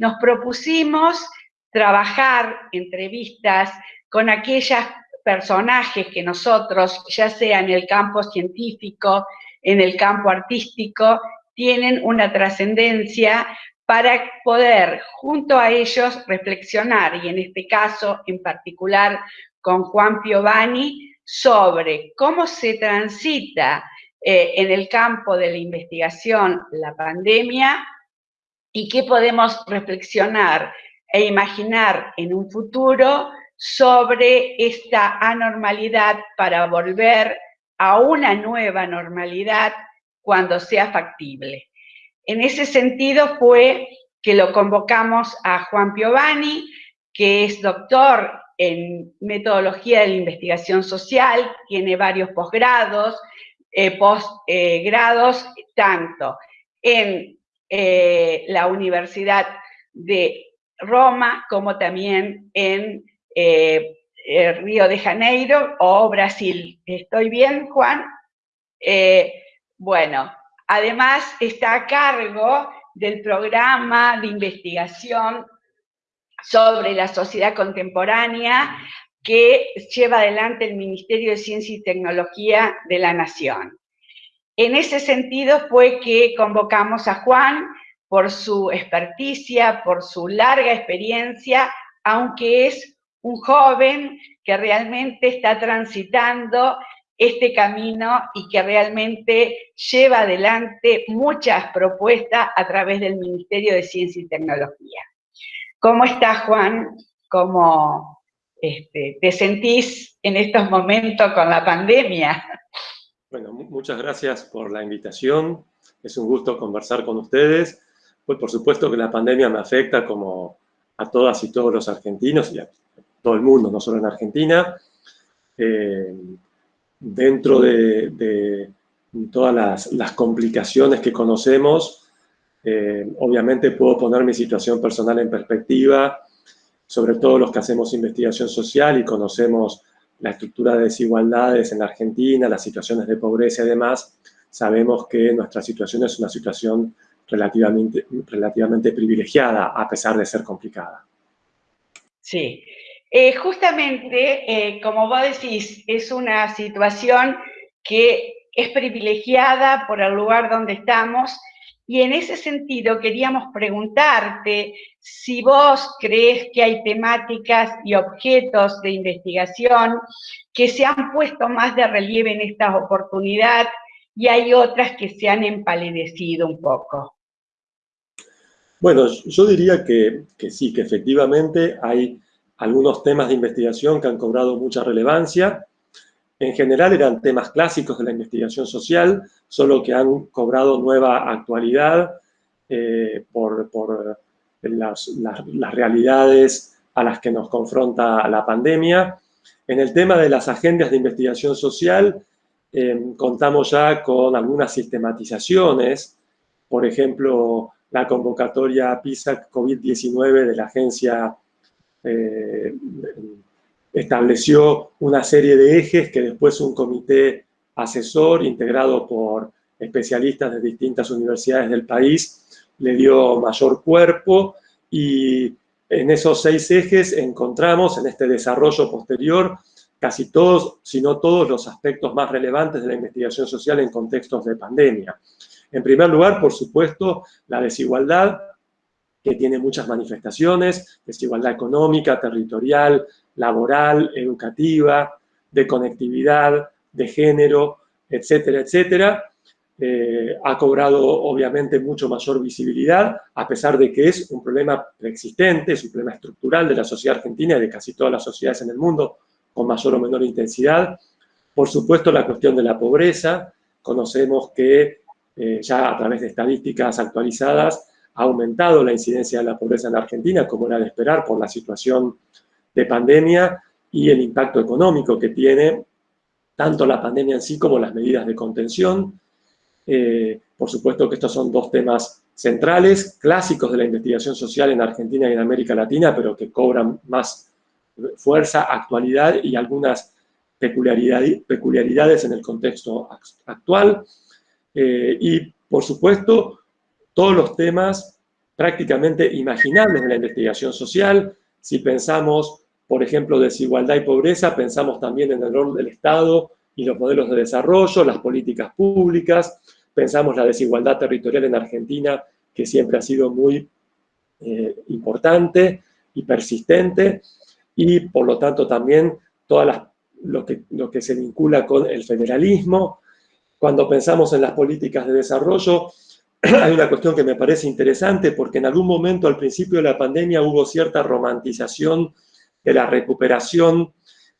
nos propusimos trabajar entrevistas con aquellos personajes que nosotros, ya sea en el campo científico, en el campo artístico, tienen una trascendencia para poder junto a ellos reflexionar, y en este caso en particular con Juan Piovani, sobre cómo se transita eh, en el campo de la investigación la pandemia y qué podemos reflexionar e imaginar en un futuro sobre esta anormalidad para volver a una nueva normalidad cuando sea factible. En ese sentido fue que lo convocamos a Juan Piovani, que es doctor en metodología de la investigación social, tiene varios posgrados, eh, posgrados tanto en eh, la Universidad de Roma, como también en eh, eh, Río de Janeiro o Brasil. ¿Estoy bien, Juan? bueno, además está a cargo del programa de investigación sobre la sociedad contemporánea que lleva adelante el Ministerio de Ciencia y Tecnología de la Nación. En ese sentido fue que convocamos a Juan por su experticia, por su larga experiencia, aunque es un joven que realmente está transitando este camino y que realmente lleva adelante muchas propuestas a través del Ministerio de Ciencia y Tecnología. ¿Cómo estás, Juan? ¿Cómo este, te sentís en estos momentos con la pandemia? Bueno, muchas gracias por la invitación. Es un gusto conversar con ustedes. Pues por supuesto que la pandemia me afecta como a todas y todos los argentinos y a todo el mundo, no solo en Argentina. Eh, dentro de, todas las, complicaciones que conocemos, eh, obviamente puedo poner mi situación personal en perspectiva, sobre todo los que hacemos investigación social y conocemos la estructura de desigualdades en Argentina, las situaciones de pobreza y demás, sabemos que nuestra situación es una situación relativamente, relativamente privilegiada, a pesar de ser complicada. Sí, eh, justamente, eh, como vos decís, es una situación que es privilegiada por el lugar donde estamos y en ese sentido queríamos preguntarte si vos crees que hay temáticas y objetos de investigación que se han puesto más de relieve en esta oportunidad y hay otras que se han empalidecido un poco. Bueno, yo diría que, que sí, que efectivamente hay algunos temas de investigación que han cobrado mucha relevancia. En general eran temas clásicos de la investigación social, solo que han cobrado nueva actualidad eh, por, las, realidades a las que nos confronta la pandemia. En el tema de las agendas de investigación social, eh, contamos ya con algunas sistematizaciones, por ejemplo, la convocatoria PISA COVID-19 de la agencia eh, estableció una serie de ejes que después un comité asesor integrado por especialistas de distintas universidades del país, le dio mayor cuerpo y en esos seis ejes encontramos en este desarrollo posterior casi todos, si no todos, los aspectos más relevantes de la investigación social en contextos de pandemia. En primer lugar, por supuesto, la desigualdad, que tiene muchas manifestaciones, desigualdad económica, territorial, laboral, educativa, de conectividad, de género, etcétera, etcétera, eh, ha cobrado obviamente mucho mayor visibilidad, a pesar de que es un problema preexistente, es un problema estructural de la sociedad argentina y de casi todas las sociedades en el mundo, con mayor o menor intensidad. Por supuesto, la cuestión de la pobreza, conocemos que eh, ya a través de estadísticas actualizadas ha aumentado la incidencia de la pobreza en la Argentina, como era de esperar por la situación de pandemia y el impacto económico que tiene tanto la pandemia en sí como las medidas de contención. Eh, por supuesto que estos son dos temas centrales, clásicos de la investigación social en Argentina y en América Latina, pero que cobran más fuerza, actualidad y algunas peculiaridades en el contexto actual. Eh, y, por supuesto, todos los temas prácticamente imaginables de la investigación social. Si pensamos, por ejemplo, desigualdad y pobreza, pensamos también en el rol del Estado y los modelos de desarrollo, las políticas públicas, pensamos la desigualdad territorial en Argentina, que siempre ha sido muy eh, importante y persistente, y por lo tanto también todas que, lo que se vincula con el federalismo. Cuando pensamos en las políticas de desarrollo, hay una cuestión que me parece interesante porque en algún momento al principio de la pandemia hubo cierta romantización de la recuperación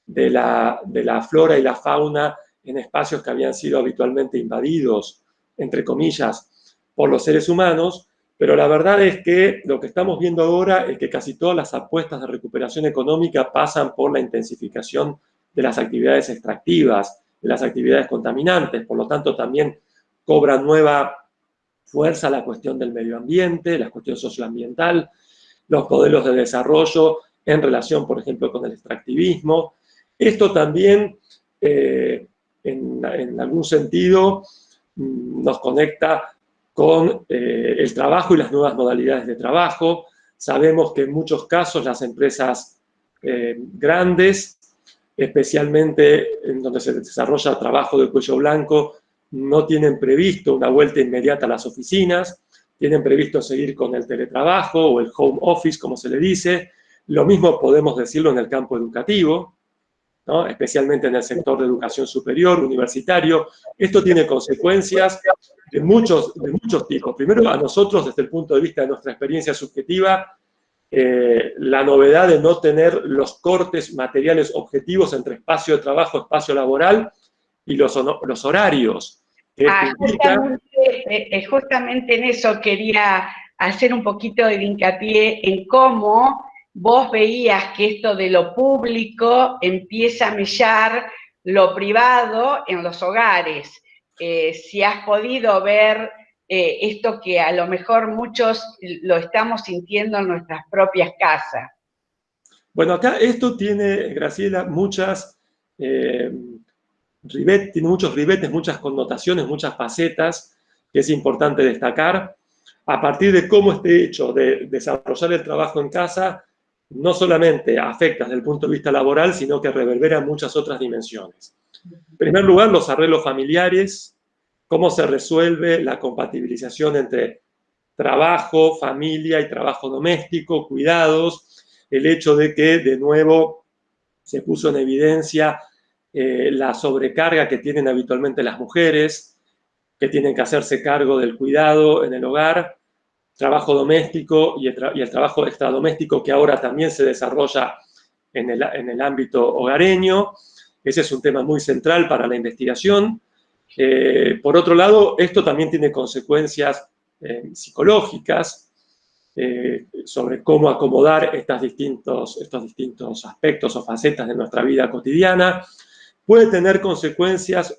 de la, de la flora y la fauna en espacios que habían sido habitualmente invadidos, entre comillas, por los seres humanos, pero la verdad es que lo que estamos viendo ahora es que casi todas las apuestas de recuperación económica pasan por la intensificación de las actividades extractivas, de las actividades contaminantes, por lo tanto también cobra nueva fuerza la cuestión del medio ambiente, la cuestión socioambiental, los modelos de desarrollo en relación, por ejemplo, con el extractivismo. Esto también, eh, en, algún sentido, mm, nos conecta con eh, el trabajo y las nuevas modalidades de trabajo. Sabemos que en muchos casos las empresas eh, grandes, especialmente en donde se desarrolla trabajo de cuello blanco, no tienen previsto una vuelta inmediata a las oficinas, tienen previsto seguir con el teletrabajo o el home office, como se le dice. Lo mismo podemos decirlo en el campo educativo, especialmente en el sector de educación superior, universitario. Esto tiene consecuencias de muchos, de muchos tipos. Primero, a nosotros, desde el punto de vista de nuestra experiencia subjetiva, eh, la novedad de no tener los cortes materiales objetivos entre espacio de trabajo, espacio laboral y los, los horarios. Ah, eh, eh, justamente, en eso quería hacer un poquito de hincapié en cómo vos veías que esto de lo público empieza a mellar lo privado en los hogares. Eh, si has podido ver esto que a lo mejor muchos lo estamos sintiendo en nuestras propias casas. Bueno, acá esto tiene, Graciela, muchas tiene muchos ribetes, muchas connotaciones, muchas facetas que es importante destacar. A partir de cómo este hecho de desarrollar el trabajo en casa no solamente afecta desde el punto de vista laboral, sino que reverbera muchas otras dimensiones. En primer lugar, los arreglos familiares, cómo se resuelve la compatibilización entre trabajo, familia y trabajo doméstico, cuidados, el hecho de que de nuevo se puso en evidencia eh, la sobrecarga que tienen habitualmente las mujeres, que tienen que hacerse cargo del cuidado en el hogar, trabajo doméstico y el, trabajo extradoméstico que ahora también se desarrolla en el, ámbito hogareño. Ese es un tema muy central para la investigación. Eh, por otro lado, esto también tiene consecuencias eh, psicológicas sobre cómo acomodar distintos, estos distintos aspectos o facetas de nuestra vida cotidiana puede tener consecuencias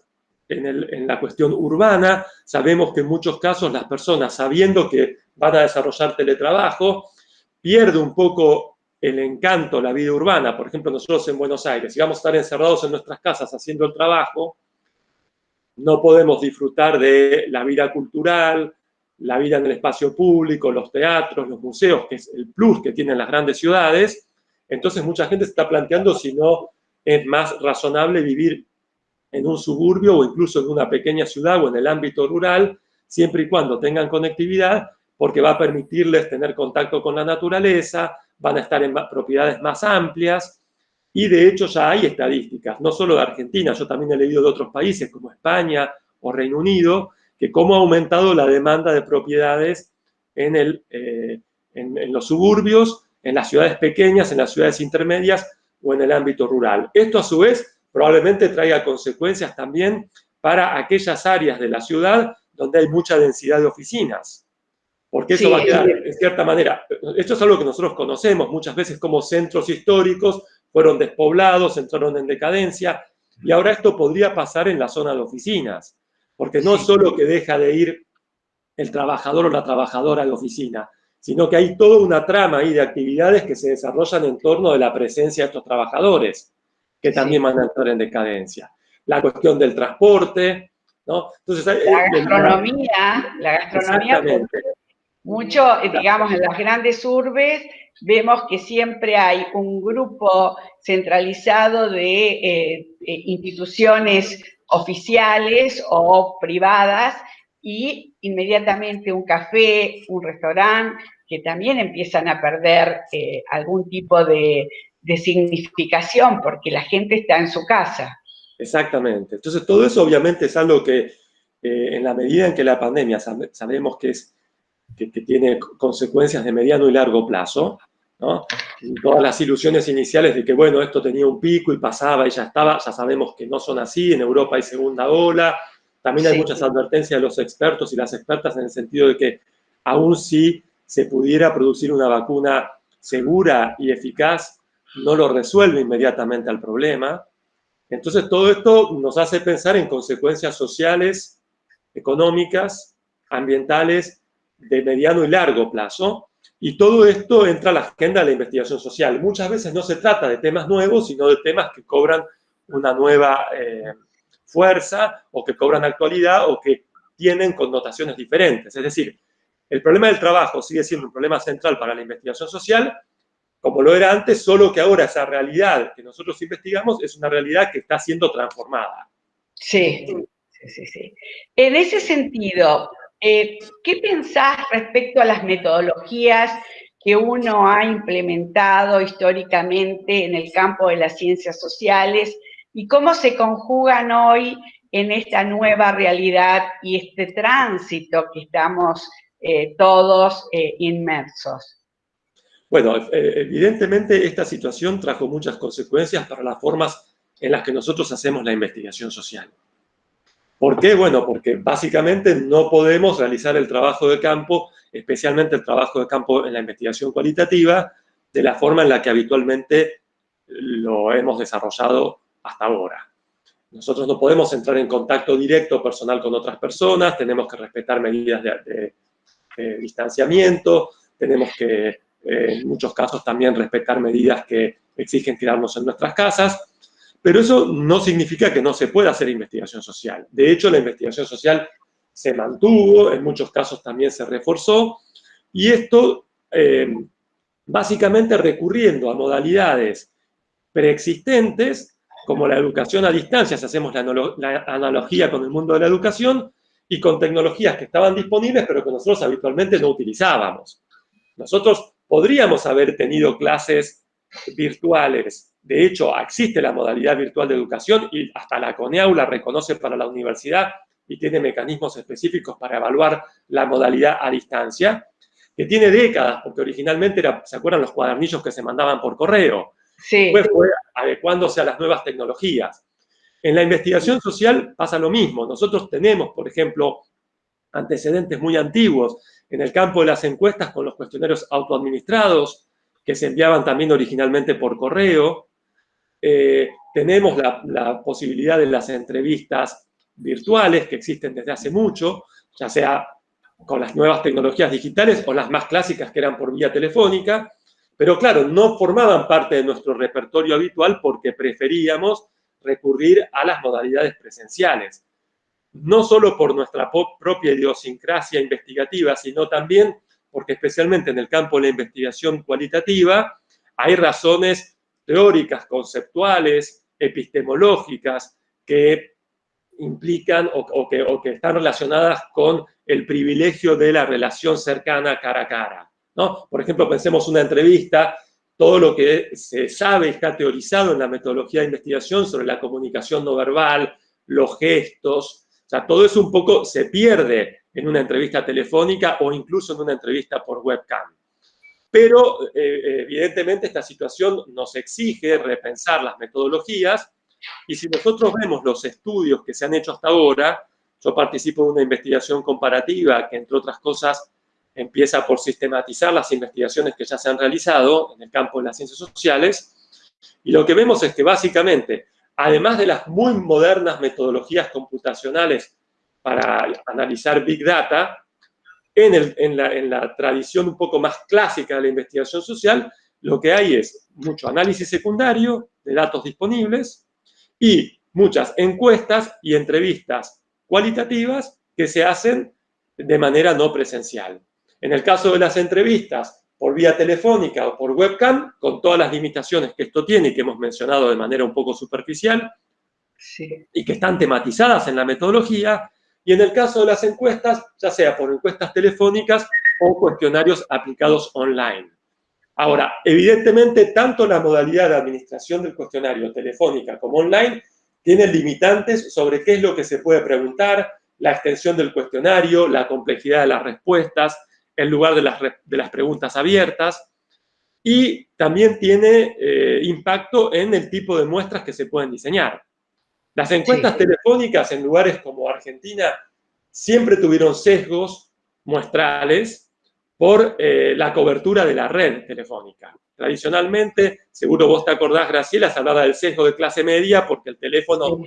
en, la cuestión urbana. Sabemos que en muchos casos las personas, sabiendo que van a desarrollar teletrabajo, pierde un poco el encanto, la vida urbana. Por ejemplo, nosotros en Buenos Aires, si vamos a estar encerrados en nuestras casas haciendo el trabajo, no podemos disfrutar de la vida cultural, la vida en el espacio público, los teatros, los museos, que es el plus que tienen las grandes ciudades. Entonces mucha gente se está planteando si no es más razonable vivir en un suburbio o incluso en una pequeña ciudad o en el ámbito rural, siempre y cuando tengan conectividad, porque va a permitirles tener contacto con la naturaleza, van a estar en propiedades más amplias, y de hecho ya hay estadísticas, no solo de Argentina, yo también he leído de otros países como España o Reino Unido, que cómo ha aumentado la demanda de propiedades en, el, eh, en los suburbios, en las ciudades pequeñas, en las ciudades intermedias, o en el ámbito rural. Esto a su vez probablemente traiga consecuencias también para aquellas áreas de la ciudad donde hay mucha densidad de oficinas. Porque eso va a quedar, en cierta manera, esto es algo que nosotros conocemos muchas veces como centros históricos fueron despoblados, entraron en decadencia. Y ahora esto podría pasar en la zona de oficinas, porque no solo que deja de ir el trabajador o la trabajadora a la oficina, sino que hay toda una trama ahí de actividades que se desarrollan en torno de la presencia de estos trabajadores, que también van a entrar en decadencia. La cuestión del transporte, ¿no? Entonces, la gastronomía, la gastronomía, mucho, digamos, en las grandes urbes vemos que siempre hay un grupo centralizado de eh, eh, instituciones oficiales o privadas y inmediatamente un café, un restaurante, que también empiezan a perder eh, algún tipo de, significación porque la gente está en su casa. Exactamente. Entonces, todo eso obviamente es algo que eh, en la medida en que la pandemia sabemos que, es, que, tiene consecuencias de mediano y largo plazo, ¿no? todas las ilusiones iniciales de que, bueno, esto tenía un pico y pasaba y ya estaba, ya sabemos que no son así, en Europa hay segunda ola, también hay muchas advertencias de los expertos y las expertas en el sentido de que aún si se pudiera producir una vacuna segura y eficaz, no lo resuelve inmediatamente al problema. Entonces todo esto nos hace pensar en consecuencias sociales, económicas, ambientales, de mediano y largo plazo. Y todo esto entra a la agenda de la investigación social. Muchas veces no se trata de temas nuevos, sino de temas que cobran una nueva eh, fuerza o que cobran actualidad o que tienen connotaciones diferentes. Es decir, el problema del trabajo sigue siendo un problema central para la investigación social, como lo era antes, solo que ahora esa realidad que nosotros investigamos es una realidad que está siendo transformada. Sí, sí, sí. En ese sentido, eh, ¿qué pensás respecto a las metodologías que uno ha implementado históricamente en el campo de las ciencias sociales y cómo se conjugan hoy en esta nueva realidad y este tránsito que estamos eh, todos eh, inmersos. Bueno, eh, evidentemente esta situación trajo muchas consecuencias para las formas en las que nosotros hacemos la investigación social. ¿Por qué? Bueno, porque básicamente no podemos realizar el trabajo de campo, especialmente el trabajo de campo en la investigación cualitativa, de la forma en la que habitualmente lo hemos desarrollado hasta ahora. Nosotros no podemos entrar en contacto directo personal con otras personas, tenemos que respetar medidas de, distanciamiento, tenemos que, eh, en muchos casos, también respetar medidas que exigen quedarnos en nuestras casas, pero eso no significa que no se pueda hacer investigación social. De hecho, la investigación social se mantuvo, en muchos casos también se reforzó, y esto eh, básicamente recurriendo a modalidades preexistentes como la educación a distancia, si hacemos la, analogía con el mundo de la educación, y con tecnologías que estaban disponibles, pero que nosotros habitualmente no utilizábamos. Nosotros podríamos haber tenido clases virtuales. De hecho, existe la modalidad virtual de educación y hasta la CONEAU la reconoce para la universidad y tiene mecanismos específicos para evaluar la modalidad a distancia, que tiene décadas, porque originalmente era, ¿se acuerdan los cuadernillos que se mandaban por correo? Después fue adecuándose a las nuevas tecnologías. En la investigación social pasa lo mismo. Nosotros tenemos, por ejemplo, antecedentes muy antiguos en el campo de las encuestas con los cuestionarios autoadministrados, que se enviaban también originalmente por correo. Eh, tenemos la, la, posibilidad de las entrevistas virtuales que existen desde hace mucho, ya sea con las nuevas tecnologías digitales o las más clásicas que eran por vía telefónica. Pero claro, no formaban parte de nuestro repertorio habitual porque preferíamos recurrir a las modalidades presenciales. No solo por nuestra propia idiosincrasia investigativa, sino también porque especialmente en el campo de la investigación cualitativa hay razones teóricas, conceptuales, epistemológicas que implican o, que, están relacionadas con el privilegio de la relación cercana cara a cara. Por ejemplo, pensemos una entrevista, todo lo que se sabe está teorizado en la metodología de investigación sobre la comunicación no verbal, los gestos, todo eso un poco se pierde en una entrevista telefónica o incluso en una entrevista por webcam. Pero, eh, evidentemente, esta situación nos exige repensar las metodologías y si nosotros vemos los estudios que se han hecho hasta ahora, yo participo en una investigación comparativa que, entre otras cosas, empieza por sistematizar las investigaciones que ya se han realizado en el campo de las ciencias sociales, y lo que vemos es que básicamente además de las muy modernas metodologías computacionales para analizar Big Data, en, la, la tradición un poco más clásica de la investigación social, lo que hay es mucho análisis secundario de datos disponibles y muchas encuestas y entrevistas cualitativas que se hacen de manera no presencial. En el caso de las entrevistas por vía telefónica o por webcam, con todas las limitaciones que esto tiene y que hemos mencionado de manera un poco superficial, y que están tematizadas en la metodología, y en el caso de las encuestas, ya sea por encuestas telefónicas o cuestionarios aplicados online. Ahora, evidentemente, tanto la modalidad de administración del cuestionario telefónica como online tiene limitantes sobre qué es lo que se puede preguntar, la extensión del cuestionario, la complejidad de las respuestas, el lugar de las, de las preguntas abiertas, y también tiene eh, impacto en el tipo de muestras que se pueden diseñar. Las encuestas telefónicas en lugares como Argentina siempre tuvieron sesgos muestrales por eh, la cobertura de la red telefónica. Tradicionalmente, seguro vos te acordás, Graciela, se hablaba del sesgo de clase media porque el teléfono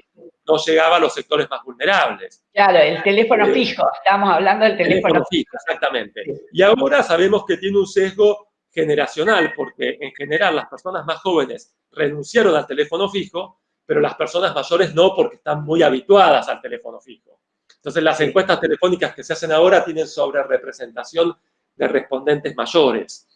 no llegaba a los sectores más vulnerables. Claro, el teléfono eh, fijo, estamos hablando del teléfono, fijo. Exactamente. Y ahora sabemos que tiene un sesgo generacional, porque en general las personas más jóvenes renunciaron al teléfono fijo, pero las personas mayores no, porque están muy habituadas al teléfono fijo. Entonces, las encuestas telefónicas que se hacen ahora tienen sobre representación de respondentes mayores.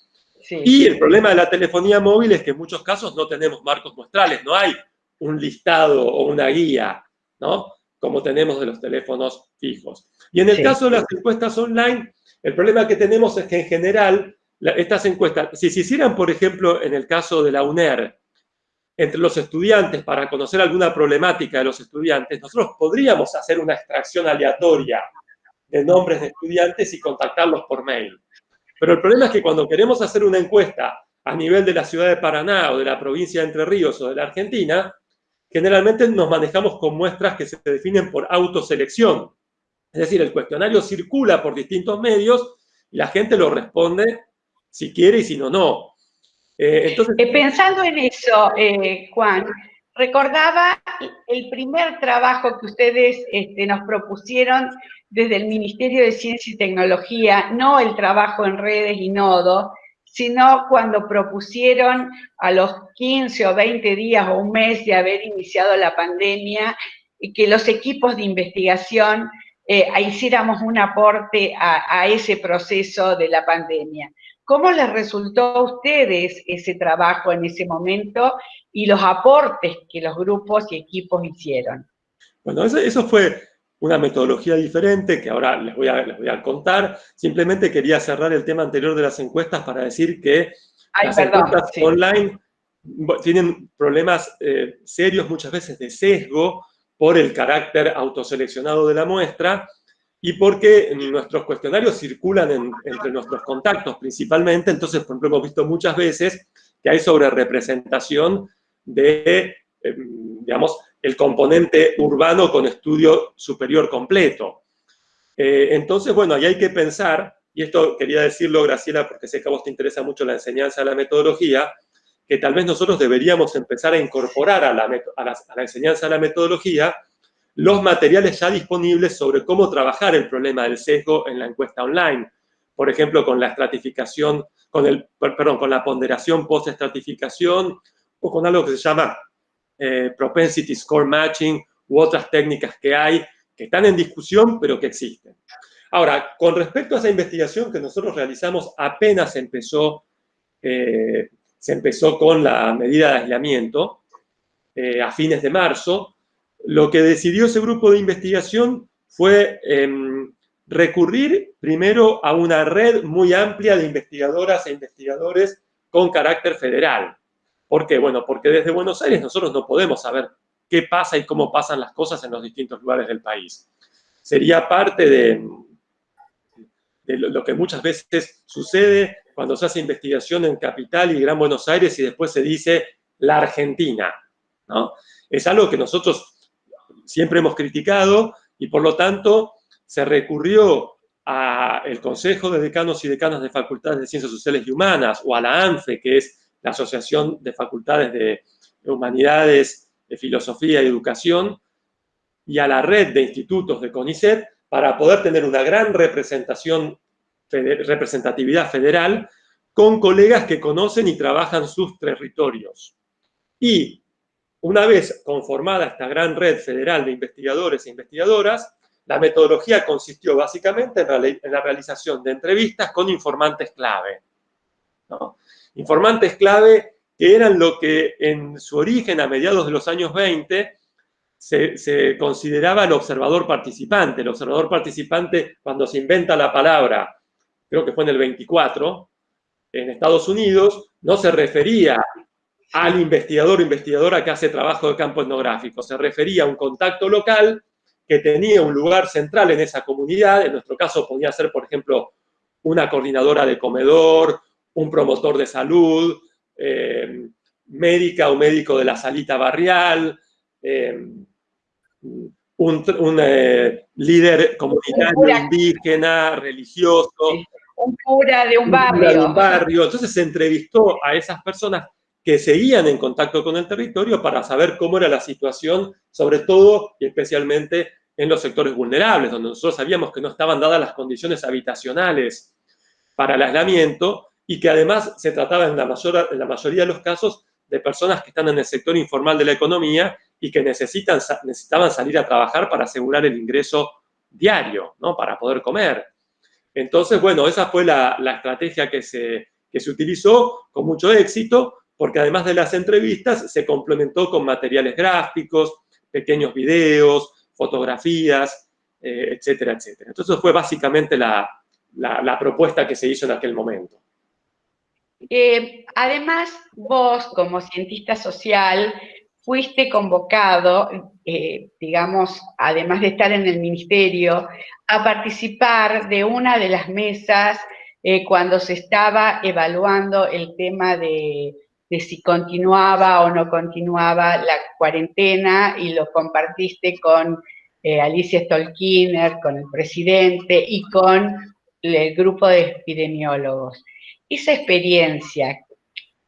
Y el problema de la telefonía móvil es que en muchos casos no tenemos marcos muestrales, no hay un listado o una guía, ¿no? Como tenemos de los teléfonos fijos. Y en el caso de las encuestas online, el problema que tenemos es que en general estas encuestas, si se hicieran, por ejemplo, en el caso de la UNER, entre los estudiantes para conocer alguna problemática de los estudiantes, nosotros podríamos hacer una extracción aleatoria de nombres de estudiantes y contactarlos por mail. Pero el problema es que cuando queremos hacer una encuesta a nivel de la ciudad de Paraná o de la provincia de Entre Ríos o de la Argentina, generalmente nos manejamos con muestras que se definen por autoselección. Es decir, el cuestionario circula por distintos medios y la gente lo responde si quiere y si no, no. Eh, entonces, eh, Pensando en eso, eh, Juan, recordaba el primer trabajo que ustedes este, nos propusieron desde el Ministerio de Ciencia y Tecnología, no el trabajo en redes y nodo, sino cuando propusieron a los 15 o 20 días o un mes de haber iniciado la pandemia, que los equipos de investigación hiciéramos un aporte a, ese proceso de la pandemia. ¿Cómo les resultó a ustedes ese trabajo en ese momento y los aportes que los grupos y equipos hicieron? Bueno, eso, fue una metodología diferente que ahora les voy, a, les voy a contar. Simplemente quería cerrar el tema anterior de las encuestas para decir que las encuestas online tienen problemas eh, serios muchas veces de sesgo por el carácter autoseleccionado de la muestra y porque nuestros cuestionarios circulan entre nuestros contactos principalmente, entonces, por ejemplo, hemos visto muchas veces que hay sobre representación de, em, digamos, el componente urbano con estudio superior completo. Eh, entonces, bueno, ahí hay que pensar, y esto quería decirlo, Graciela, porque sé que a vos te interesa mucho la enseñanza de la metodología, que tal vez nosotros deberíamos empezar a incorporar a la, a la enseñanza de la metodología los materiales ya disponibles sobre cómo trabajar el problema del sesgo en la encuesta online. Por ejemplo, con la estratificación, con, el, perdón, con la ponderación post-estratificación o con algo que se llama eh, propensity score matching u otras técnicas que hay que están en discusión pero que existen. Ahora, con respecto a esa investigación que nosotros realizamos apenas empezó, eh, se empezó con la medida de aislamiento eh, a fines de marzo, lo que decidió ese grupo de investigación fue em, recurrir primero a una red muy amplia de investigadoras e investigadores con carácter federal. ¿Por qué? Bueno, porque desde Buenos Aires nosotros no podemos saber qué pasa y cómo pasan las cosas en los distintos lugares del país. Sería parte de, lo que muchas veces sucede cuando se hace investigación en Capital y Gran Buenos Aires y después se dice la Argentina. Es algo que nosotros siempre hemos criticado y por lo tanto se recurrió al Consejo de Decanos y Decanas de Facultades de Ciencias Sociales y Humanas o a la ANFE, que es la Asociación de Facultades de Humanidades de Filosofía y Educación y a la red de institutos de CONICET para poder tener una gran representación, representatividad federal con colegas que conocen y trabajan sus territorios. Y una vez conformada esta gran red federal de investigadores e investigadoras, la metodología consistió básicamente en la realización de entrevistas con informantes clave. Informantes clave que eran lo que en su origen, a mediados de los años 20, se, consideraba el observador participante. El observador participante, cuando se inventa la palabra, creo que fue en el 24, en Estados Unidos, no se refería al investigador o investigadora que hace trabajo de campo etnográfico, se refería a un contacto local que tenía un lugar central en esa comunidad, en nuestro caso podía ser, por ejemplo, una coordinadora de comedor, un promotor de salud, eh, médica o médico de la salita barrial, eh, un, eh, líder comunitario, indígena, religioso. Un cura de un barrio. de un barrio. Entonces se entrevistó a esas personas que seguían en contacto con el territorio para saber cómo era la situación, sobre todo y especialmente en los sectores vulnerables, donde nosotros sabíamos que no estaban dadas las condiciones habitacionales para el aislamiento y que además se trataba en la, mayor, la mayoría de los casos de personas que están en el sector informal de la economía y que necesitan, necesitaban salir a trabajar para asegurar el ingreso diario, ¿no? Para poder comer. Entonces, bueno, esa fue la, la estrategia que se, que se utilizó con mucho éxito, porque además de las entrevistas, se complementó con materiales gráficos, pequeños videos, fotografías, eh, etcétera, etcétera. Entonces fue básicamente la, propuesta que se hizo en aquel momento. Eh, además, vos como cientista social fuiste convocado, eh, digamos, además de estar en el ministerio, a participar de una de las mesas cuando se estaba evaluando el tema de si continuaba o no continuaba la cuarentena y lo compartiste con eh, Alicia Stolkiner, con el presidente y con el grupo de epidemiólogos. Esa experiencia,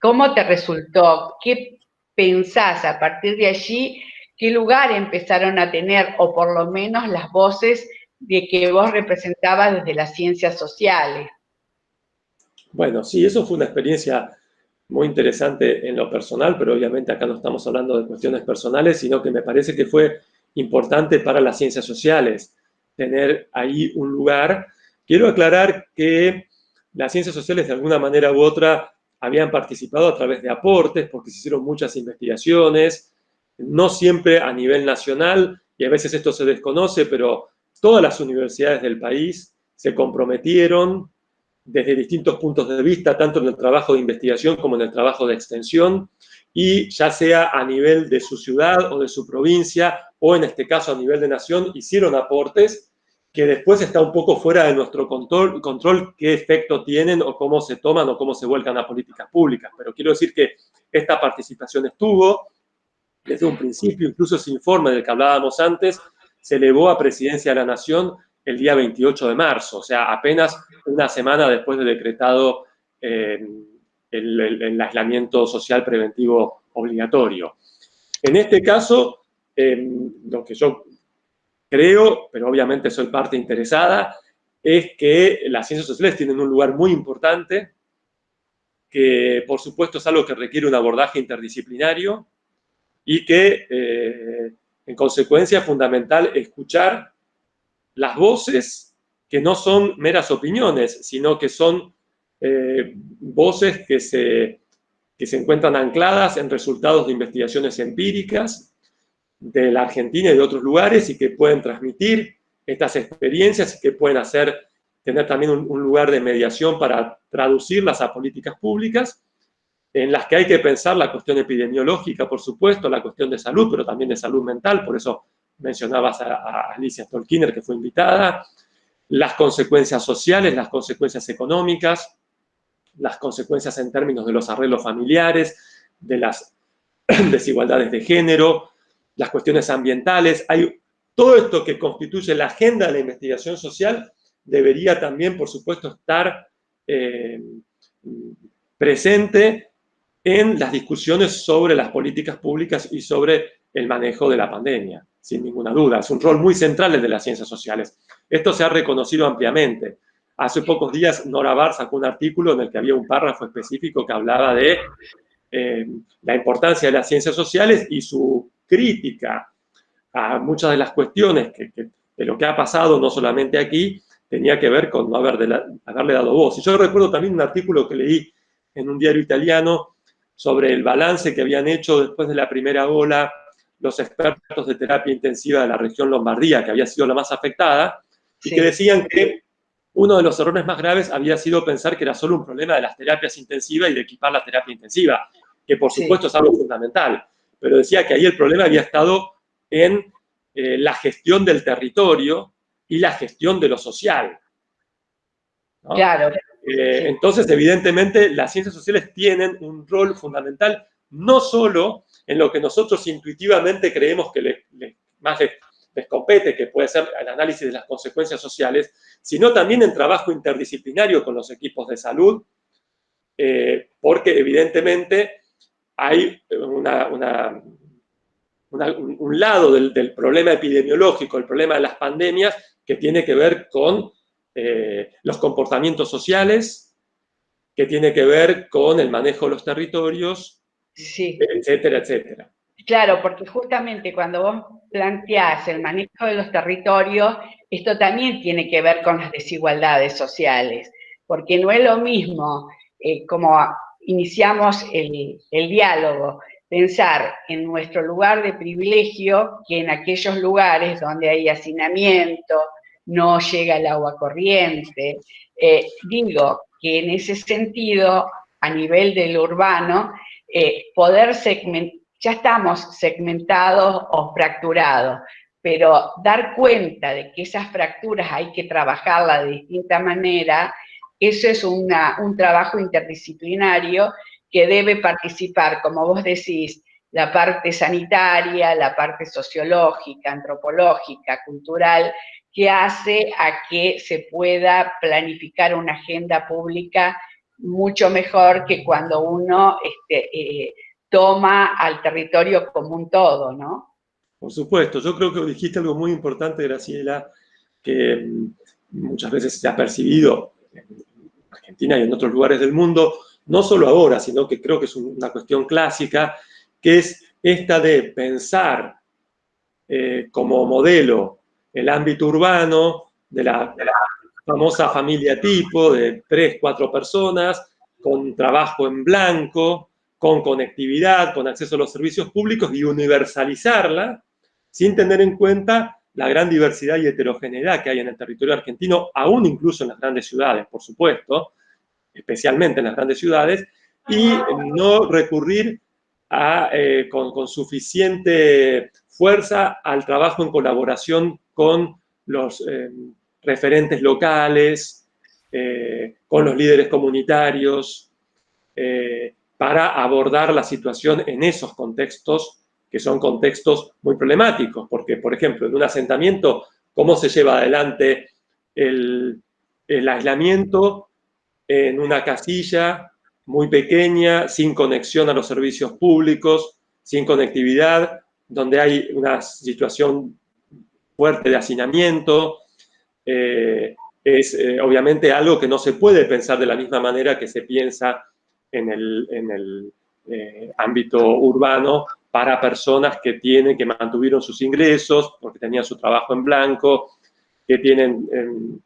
¿cómo te resultó? ¿Qué pensás a partir de allí? ¿Qué lugar empezaron a tener, o por lo menos las voces de que vos representabas desde las ciencias sociales? Bueno, sí, eso fue una experiencia muy interesante en lo personal, pero obviamente acá no estamos hablando de cuestiones personales, sino que me parece que fue importante para las ciencias sociales tener ahí un lugar. Quiero aclarar que las ciencias sociales de alguna manera u otra habían participado a través de aportes, porque se hicieron muchas investigaciones, no siempre a nivel nacional, y a veces esto se desconoce, pero todas las universidades del país se comprometieron desde distintos puntos de vista, tanto en el trabajo de investigación como en el trabajo de extensión, y ya sea a nivel de su ciudad o de su provincia, o en este caso a nivel de nación, hicieron aportes que después está un poco fuera de nuestro control, control qué efecto tienen o cómo se toman o cómo se vuelcan a políticas públicas. Pero quiero decir que esta participación estuvo desde un principio, incluso ese informe del que hablábamos antes, se elevó a Presidencia de la Nación el día 28 de marzo, o sea, apenas una semana después de decretado eh, el, aislamiento social preventivo obligatorio. En este caso, eh, lo que yo creo, pero obviamente soy parte interesada, es que las ciencias sociales tienen un lugar muy importante, que por supuesto es algo que requiere un abordaje interdisciplinario y que eh, en consecuencia es fundamental escuchar las voces que no son meras opiniones, sino que son eh, voces que se, que se encuentran ancladas en resultados de investigaciones empíricas de la Argentina y de otros lugares y que pueden transmitir estas experiencias y que pueden hacer, tener también un, lugar de mediación para traducirlas a políticas públicas en las que hay que pensar la cuestión epidemiológica, por supuesto, la cuestión de salud, pero también de salud mental, por eso mencionabas a, Alicia Stolkiner, que fue invitada, las consecuencias sociales, las consecuencias económicas, las consecuencias en términos de los arreglos familiares, de las desigualdades de género, las cuestiones ambientales. Hay todo esto que constituye la agenda de la investigación social debería también, por supuesto, estar eh, presente en las discusiones sobre las políticas públicas y sobre el manejo de la pandemia, sin ninguna duda. Es un rol muy central el de las ciencias sociales. Esto se ha reconocido ampliamente. Hace pocos días Nora Bar sacó un artículo en el que había un párrafo específico que hablaba de eh, la importancia de las ciencias sociales y su crítica a muchas de las cuestiones que, de lo que ha pasado, no solamente aquí, tenía que ver con no haberle dado voz. Y yo recuerdo también un artículo que leí en un diario italiano sobre el balance que habían hecho después de la primera ola los expertos de terapia intensiva de la región Lombardía, que había sido la más afectada, y que decían que uno de los errores más graves había sido pensar que era solo un problema de las terapias intensivas y de equipar la terapia intensiva, que por supuesto es algo fundamental, pero decía que ahí el problema había estado en eh, la gestión del territorio y la gestión de lo social. Claro. Eh, entonces, evidentemente, las ciencias sociales tienen un rol fundamental, no solo en lo que nosotros intuitivamente creemos que más les compete, que puede ser el análisis de las consecuencias sociales, sino también en trabajo interdisciplinario con los equipos de salud, eh, porque evidentemente hay una, un lado del, problema epidemiológico, el problema de las pandemias, que tiene que ver con eh, los comportamientos sociales, que tiene que ver con el manejo de los territorios, etcétera, etcétera. Claro, porque justamente cuando vos planteás el manejo de los territorios, esto también tiene que ver con las desigualdades sociales, porque no es lo mismo eh, como iniciamos el, diálogo, pensar en nuestro lugar de privilegio que en aquellos lugares donde hay hacinamiento, no llega el agua corriente. Eh, digo que en ese sentido, a nivel del urbano, eh, poder segmentar, ya estamos segmentados o fracturados, pero dar cuenta de que esas fracturas hay que trabajarlas de distinta manera, eso es un trabajo interdisciplinario que debe participar, como vos decís, la parte sanitaria, la parte sociológica, antropológica, cultural, que hace a que se pueda planificar una agenda pública mucho mejor que cuando uno este, eh, toma al territorio como un todo, ¿no? Por supuesto, yo creo que dijiste algo muy importante, Graciela, que mm, muchas veces se ha percibido Y en otros lugares del mundo, no solo ahora, sino que creo que es una cuestión clásica, que es esta de pensar eh, como modelo el ámbito urbano de la, famosa familia tipo de tres, cuatro personas, con trabajo en blanco, con conectividad, con acceso a los servicios públicos y universalizarla sin tener en cuenta la gran diversidad y heterogeneidad que hay en el territorio argentino, aún incluso en las grandes ciudades, por supuesto, especialmente en las grandes ciudades, y no recurrir eh, con, suficiente fuerza al trabajo en colaboración con los eh, referentes locales, eh, con los líderes comunitarios, para abordar la situación en esos contextos, que son contextos muy problemáticos, porque, por ejemplo, en un asentamiento, ¿cómo se lleva adelante el, el aislamiento en una casilla muy pequeña, sin conexión a los servicios públicos, sin conectividad, donde hay una situación fuerte de hacinamiento. Eh, es eh, obviamente algo que no se puede pensar de la misma manera que se piensa en el, eh, ámbito urbano para personas que tienen, que mantuvieron sus ingresos porque tenían su trabajo en blanco, que tienen em,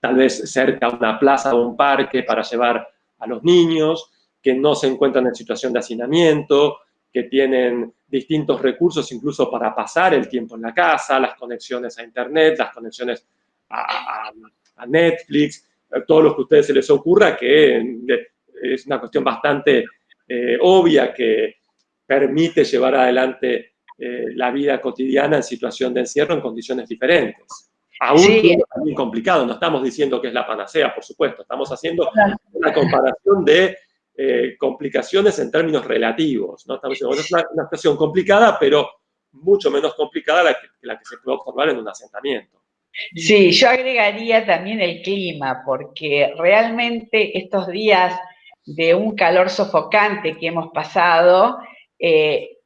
tal vez cerca una plaza o un parque para llevar a los niños, que no se encuentran en situación de hacinamiento, que tienen distintos recursos incluso para pasar el tiempo en la casa, las conexiones a internet, las conexiones a, Netflix, todo lo que a ustedes se les ocurra, que es una cuestión bastante eh, obvia que permite llevar adelante eh, la vida cotidiana en situación de encierro en condiciones diferentes. Aún es también complicado, no estamos diciendo que es la panacea, por supuesto, estamos haciendo una comparación de eh, complicaciones en términos relativos. ¿no? Estamos diciendo, es una, situación complicada, pero mucho menos complicada la que, la que se puede observar en un asentamiento. Sí, yo agregaría también el clima, porque realmente estos días de un calor sofocante que hemos pasado, eh,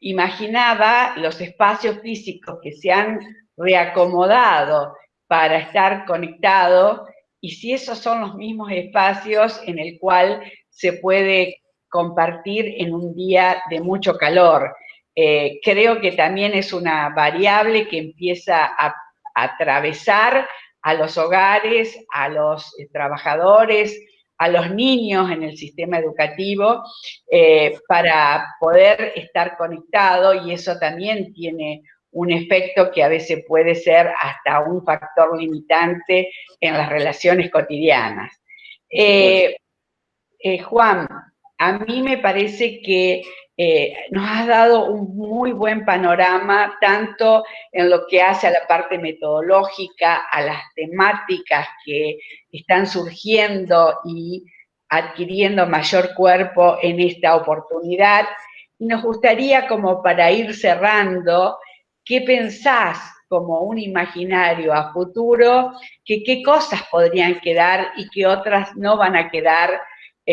imaginaba los espacios físicos que se han reacomodado para estar conectado y si esos son los mismos espacios en el cual se puede compartir en un día de mucho calor. Eh, creo que también es una variable que empieza a, atravesar a los hogares, a los eh, trabajadores, a los niños en el sistema educativo eh, para poder estar conectado y eso también tiene un efecto que a veces puede ser hasta un factor limitante en las relaciones cotidianas. Juan, a mí me parece que eh, nos has dado un muy buen panorama, tanto en lo que hace a la parte metodológica, a las temáticas que están surgiendo y adquiriendo mayor cuerpo en esta oportunidad. Y nos gustaría, como para ir cerrando, ¿qué pensás como un imaginario a futuro? Que qué cosas podrían quedar y qué otras no van a quedar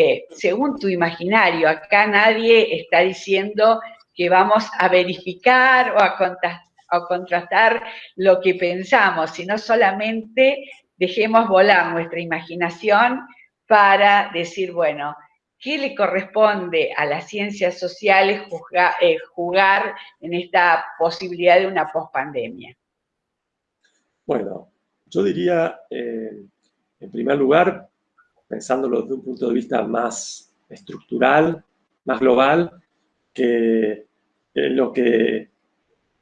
eh, según tu imaginario, acá nadie está diciendo que vamos a verificar o a, contrastar lo que pensamos, sino solamente dejemos volar nuestra imaginación para decir, bueno, ¿qué le corresponde a las ciencias sociales eh, jugar en esta posibilidad de una pospandemia? Bueno, yo diría, eh, en primer lugar, pensándolo desde un punto de vista más estructural, más global, que lo que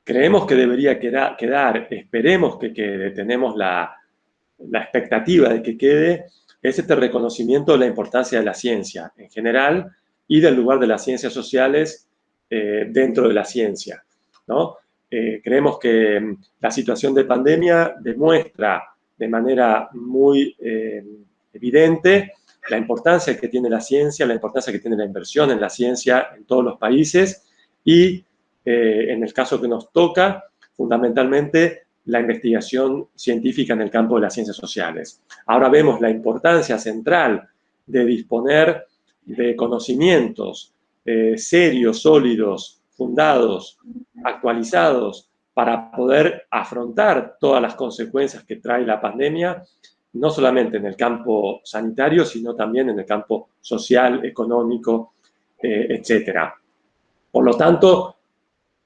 creemos que debería quedar, esperemos que quede, tenemos la, expectativa de que quede, es este reconocimiento de la importancia de la ciencia en general y del lugar de las ciencias sociales eh, dentro de la ciencia. ¿no? Eh, creemos que mm, la situación de pandemia demuestra de manera muy eh, evidente la importancia que tiene la ciencia, la importancia que tiene la inversión en la ciencia en todos los países y en el caso que nos toca, fundamentalmente la investigación científica en el campo de las ciencias sociales. Ahora vemos la importancia central de disponer de conocimientos eh, serios, sólidos, fundados, actualizados, para poder afrontar todas las consecuencias que trae la pandemia no solamente en el campo sanitario, sino también en el campo social, económico, eh, etc. Por lo tanto,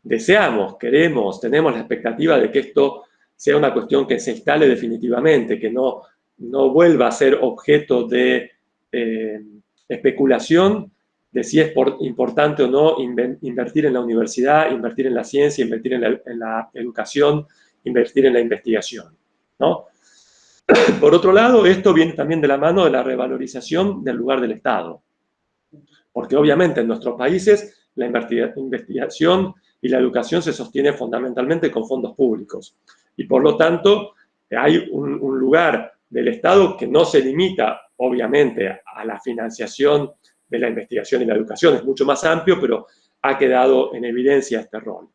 deseamos, queremos, tenemos la expectativa de que esto sea una cuestión que se instale definitivamente, que no, no vuelva a ser objeto de eh, especulación de si es importante o no invertir en la universidad, invertir en la ciencia, invertir en la, en la educación, invertir en la investigación. ¿no? Por otro lado, esto viene también de la mano de la revalorización del lugar del Estado. Porque obviamente en nuestros países la investigación y la educación se sostiene fundamentalmente con fondos públicos. Y por lo tanto, hay un, lugar del Estado que no se limita, obviamente, a la financiación de la investigación y la educación. Es mucho más amplio, pero ha quedado en evidencia este rol.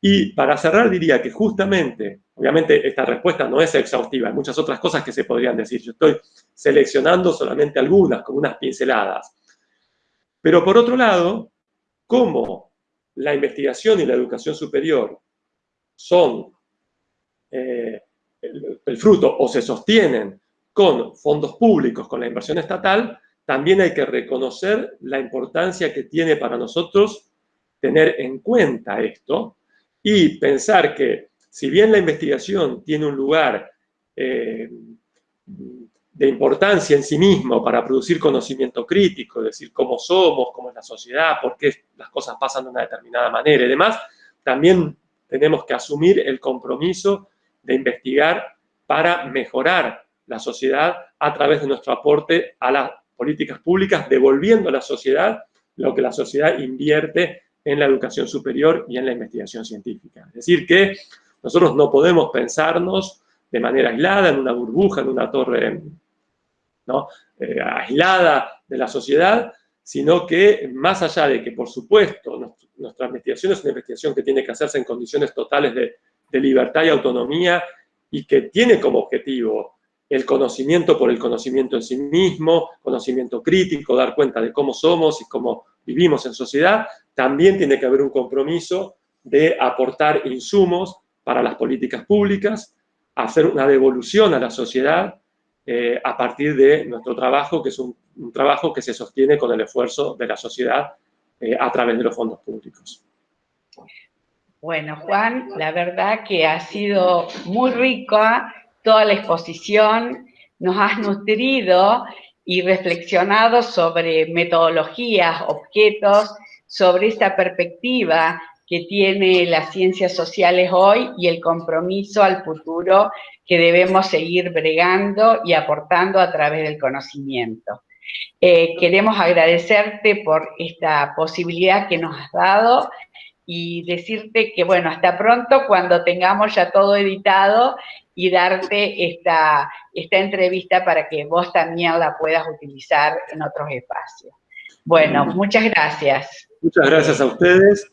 Y para cerrar diría que justamente, obviamente esta respuesta no es exhaustiva, hay muchas otras cosas que se podrían decir. Yo estoy seleccionando solamente algunas, como unas pinceladas. Pero por otro lado, como la investigación y la educación superior son eh, el, fruto o se sostienen con fondos públicos, con la inversión estatal, también hay que reconocer la importancia que tiene para nosotros tener en cuenta esto y pensar que si bien la investigación tiene un lugar eh, de importancia en sí mismo para producir conocimiento crítico, decir cómo somos, cómo es la sociedad, por qué las cosas pasan de una determinada manera y demás, también tenemos que asumir el compromiso de investigar para mejorar la sociedad a través de nuestro aporte a las políticas públicas, devolviendo a la sociedad lo que la sociedad invierte en la educación superior y en la investigación científica. Es decir, que nosotros no podemos pensarnos de manera aislada, en una burbuja, en una torre ¿no? Eh, aislada de la sociedad, sino que más allá de que, por supuesto, nuestra investigación es una investigación que tiene que hacerse en condiciones totales de, libertad y autonomía y que tiene como objetivo el conocimiento por el conocimiento en sí mismo, conocimiento crítico, dar cuenta de cómo somos y cómo vivimos en sociedad, también tiene que haber un compromiso de aportar insumos para las políticas públicas, hacer una devolución a la sociedad eh, a partir de nuestro trabajo, que es un, trabajo que se sostiene con el esfuerzo de la sociedad eh, a través de los fondos públicos. Bueno, Juan, la verdad que ha sido muy rica toda la exposición, nos has nutrido y reflexionado sobre metodologías, objetos, sobre esta perspectiva que tiene las ciencias sociales hoy y el compromiso al futuro que debemos seguir bregando y aportando a través del conocimiento. Eh, queremos agradecerte por esta posibilidad que nos has dado y decirte que, bueno, hasta pronto cuando tengamos ya todo editado y darte esta, esta entrevista para que vos también la puedas utilizar en otros espacios. Bueno, muchas gracias. Muchas gracias a ustedes